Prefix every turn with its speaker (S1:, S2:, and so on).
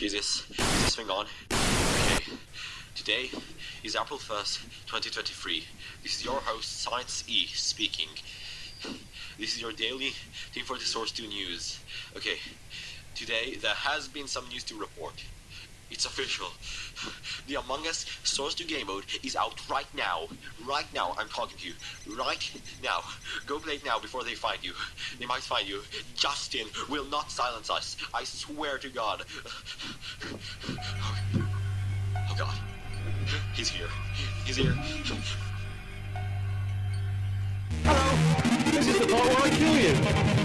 S1: Is this, is this thing on? Okay. Today is April 1st, 2023. This is your host, Science E, speaking. This is your daily Team Fortress Source 2 news. Okay. Today, there has been some news to report. It's official. The Among Us Source 2 game mode is out right now. Right now, I'm talking to you. Right now. Go play it now before they find you. They might find you. Justin will not silence us. I swear to God. Oh God. He's here. He's here.
S2: Hello! This is the part where I kill you!